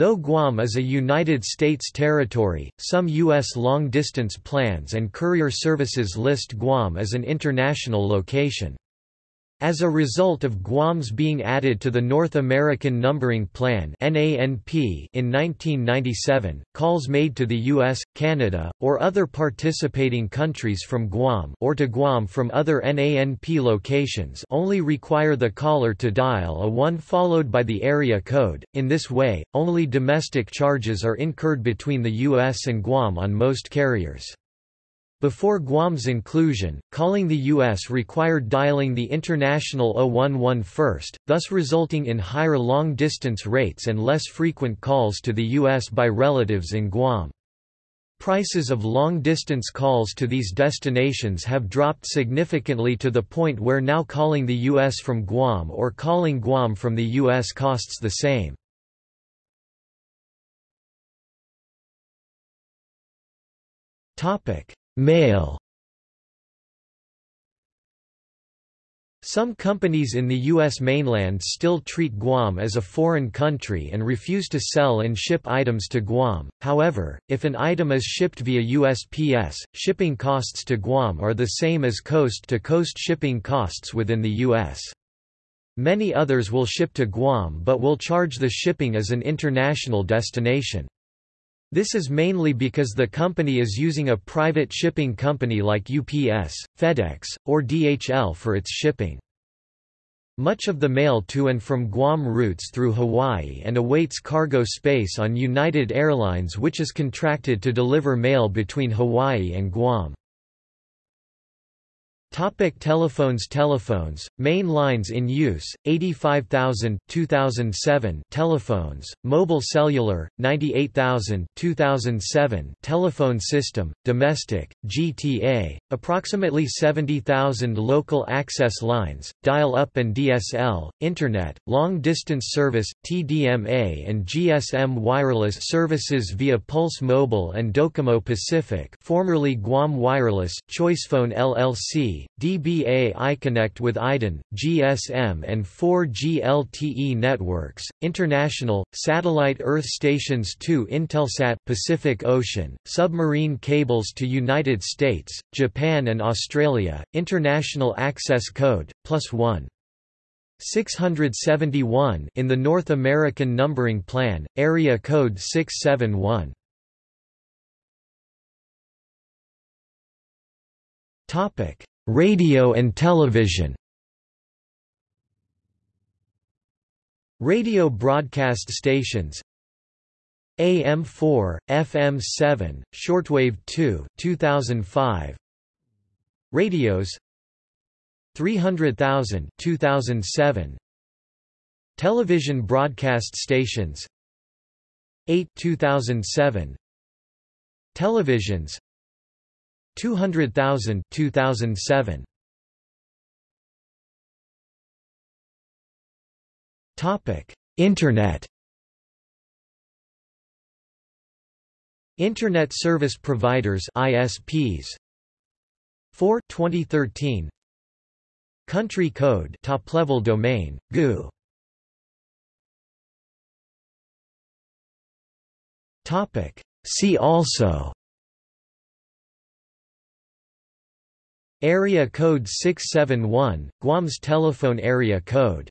Though Guam is a United States territory, some U.S. long-distance plans and courier services list Guam as an international location. As a result of Guam's being added to the North American Numbering Plan in 1997, calls made to the US, Canada, or other participating countries from Guam or to Guam from other NANP locations only require the caller to dial a 1 followed by the area code. In this way, only domestic charges are incurred between the US and Guam on most carriers. Before Guam's inclusion, calling the U.S. required dialing the international 011 first, thus resulting in higher long-distance rates and less frequent calls to the U.S. by relatives in Guam. Prices of long-distance calls to these destinations have dropped significantly to the point where now calling the U.S. from Guam or calling Guam from the U.S. costs the same. Topic Mail Some companies in the U.S. mainland still treat Guam as a foreign country and refuse to sell and ship items to Guam, however, if an item is shipped via USPS, shipping costs to Guam are the same as coast-to-coast -coast shipping costs within the U.S. Many others will ship to Guam but will charge the shipping as an international destination. This is mainly because the company is using a private shipping company like UPS, FedEx, or DHL for its shipping. Much of the mail to and from Guam routes through Hawaii and awaits cargo space on United Airlines which is contracted to deliver mail between Hawaii and Guam. Topic telephones Telephones, main lines in use, 85,000 2007 telephones, mobile cellular, 98,000 2007 telephone system, domestic, GTA, approximately 70,000 local access lines, dial-up and DSL, Internet, long-distance service, TDMA and GSM wireless services via Pulse Mobile and Docomo Pacific formerly Guam Wireless, ChoicePhone LLC, DBA iConnect with IDEN, GSM and 4G LTE networks, international, satellite Earth stations to Intelsat Pacific Ocean, submarine cables to United States, Japan and Australia, international access code, plus 1. 671 in the North American Numbering Plan, area code 671. Topic: Radio and television. Radio broadcast stations. AM4, FM7, shortwave 2 2005 Radios. 300,000 2007 Television broadcast stations. 8 2007 Televisions 200,000 2007 Topic Internet. Internet Service Providers ISPs 4 2013 Country Code Top Level Domain GU Topic See also Area code 671, Guam's telephone area code